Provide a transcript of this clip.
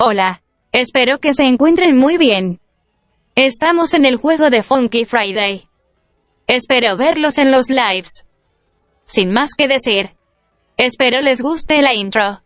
Hola. Espero que se encuentren muy bien. Estamos en el juego de Funky Friday. Espero verlos en los lives. Sin más que decir. Espero les guste la intro.